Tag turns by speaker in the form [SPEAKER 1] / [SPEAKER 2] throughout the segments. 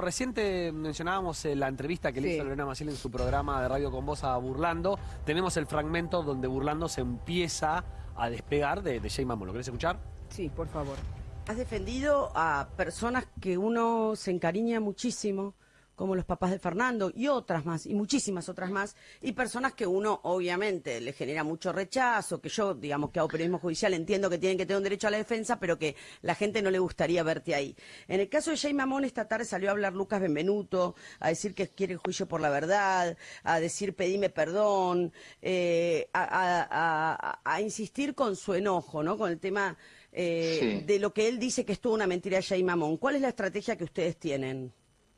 [SPEAKER 1] Reciente mencionábamos eh, la entrevista que le
[SPEAKER 2] Sí.
[SPEAKER 1] hizo Lorena Maciel en su programa de Radio con Voz a Burlando. Tenemos el fragmento donde Burlando se empieza a despegar de, de Jay Mamón. ¿Lo querés escuchar?
[SPEAKER 2] Sí, por favor.
[SPEAKER 3] Has defendido a personas que uno se encariña muchísimo, como los papás de Fernando y otras más, y muchísimas otras más, y personas que uno obviamente le genera mucho rechazo, que yo, digamos, que hago periodismo judicial, entiendo que tienen que tener un derecho a la defensa, pero que la gente no le gustaría verte ahí. En el caso de Jay Mamón, esta tarde salió a hablar Lucas Benvenuto, a decir que quiere el juicio por la verdad, a decir pedime perdón, eh, a, a- a- a insistir con su enojo, ¿no? Con el tema eh,
[SPEAKER 4] Sí.
[SPEAKER 3] de lo que él dice que es toda una mentira de Jay Mamón. ¿Cuál es la estrategia que ustedes tienen?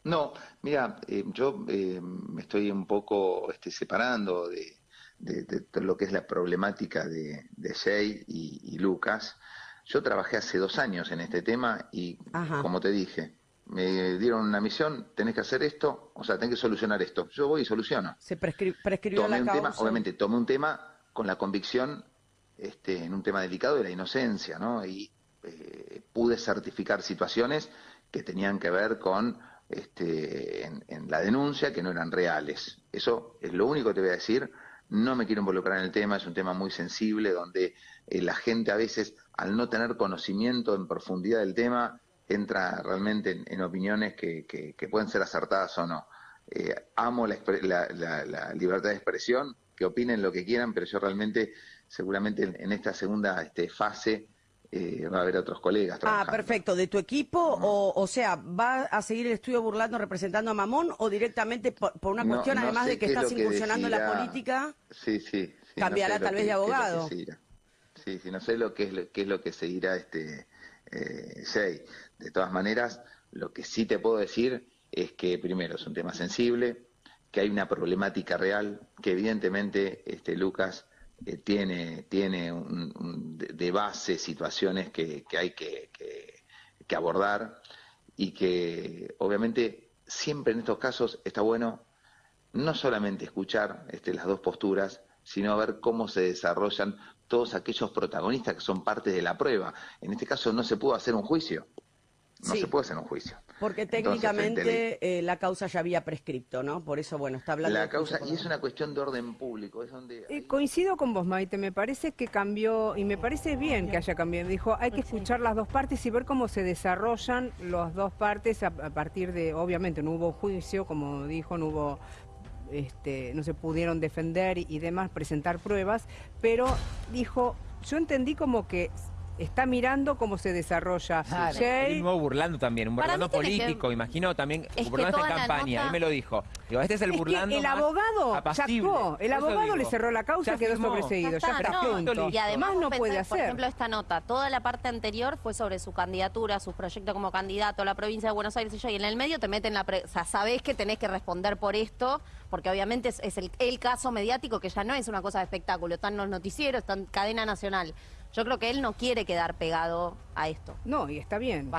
[SPEAKER 4] No, mira, eh, yo eh, me estoy un poco este, separando de, de- lo que es la problemática de, de Jay y, y Lucas. Yo trabajé hace dos años en este tema y,
[SPEAKER 3] Ajá.
[SPEAKER 4] como te dije, me dieron una misión, tenés que hacer esto, o sea, tenés que solucionar esto. Yo voy y soluciono.
[SPEAKER 3] Se prescri- prescribió
[SPEAKER 4] Tomé
[SPEAKER 3] la
[SPEAKER 4] un
[SPEAKER 3] causa.
[SPEAKER 4] tema, obviamente, tomé un tema con la convicción este, en un tema delicado de la inocencia, ¿no? Y eh, pude certificar situaciones que tenían que ver con este, en, en la denuncia que no eran reales. Eso es lo único que te voy a decir. No me quiero involucrar en el tema, es un tema muy sensible donde eh, la gente a veces, al no tener conocimiento en profundidad del tema, entra realmente en, opiniones que, pueden ser acertadas o no. Eh, amo la, la- la- la libertad de expresión, que opinen lo que quieran, pero yo realmente, seguramente en, en esta segunda este, fase, eh, va a haber otros colegas
[SPEAKER 3] Ah,
[SPEAKER 4] trabajando.
[SPEAKER 3] perfecto. ¿De tu equipo? O, o sea, ¿va a seguir el estudio burlando representando a Mamón o directamente por, por una cuestión,
[SPEAKER 4] no
[SPEAKER 3] además de que estás incursionando en la política?
[SPEAKER 4] Sí, sí. sí,
[SPEAKER 3] Cambiará tal vez
[SPEAKER 4] que-
[SPEAKER 3] de abogado.
[SPEAKER 4] Sí, sí, no sé lo que es lo, qué es lo que se dirá este eh, Jay. De todas maneras, lo que sí te puedo decir es que primero es un tema sensible, que hay una problemática real, que evidentemente este Lucas eh, tiene, tiene un- un de, base situaciones que, que hay que, que- que abordar y que obviamente siempre en estos casos está bueno no solamente escuchar este, las dos posturas, sino ver cómo se desarrollan todos aquellos protagonistas que son parte de la prueba. En este caso no se pudo hacer un juicio. No
[SPEAKER 3] Sí.
[SPEAKER 4] se puede hacer un juicio.
[SPEAKER 3] Porque técnicamente eh, la causa ya había prescripto, ¿no? Por eso, bueno, está hablando...
[SPEAKER 4] la, causa, y es una cuestión de orden público, es donde...
[SPEAKER 2] Eh, coincido con vos, Maite, me parece que cambió, y me parece bien que haya cambiado. Dijo, hay que escuchar las dos partes y ver cómo se desarrollan las dos partes a, a partir de, obviamente, no hubo juicio, como dijo, no hubo, este, no se pudieron defender y demás, presentar pruebas, pero dijo, yo entendí como que está mirando cómo se desarrolla.
[SPEAKER 5] Claro.
[SPEAKER 2] Jay,
[SPEAKER 6] nuevo burlando también, un burlando
[SPEAKER 5] que-
[SPEAKER 6] político, imagino también,
[SPEAKER 5] Es
[SPEAKER 6] burlando en campaña,
[SPEAKER 5] nota-
[SPEAKER 6] él me lo dijo. Digo, este es el
[SPEAKER 2] Es que
[SPEAKER 6] burlando
[SPEAKER 2] el abogado
[SPEAKER 6] apacible.
[SPEAKER 2] sacó, el abogado le cerró la causa,
[SPEAKER 6] ya
[SPEAKER 2] quedó
[SPEAKER 6] firmó.
[SPEAKER 2] sobreseído, ya,
[SPEAKER 5] está,
[SPEAKER 2] está,
[SPEAKER 5] no.
[SPEAKER 2] punto.
[SPEAKER 5] Y además
[SPEAKER 2] Más no puede
[SPEAKER 5] pensás, por
[SPEAKER 2] hacer.
[SPEAKER 5] ejemplo, esta nota, toda la parte anterior fue sobre su candidatura, su proyecto como candidato a la provincia de Buenos Aires y yo, y en el medio te meten la... pre- o sea, sabés que tenés que responder por esto, porque obviamente es, es el, el caso mediático que ya no es una cosa de espectáculo, están los noticieros, está en cadena nacional. Yo creo que él no quiere quedar pegado a esto.
[SPEAKER 2] No, y está bien.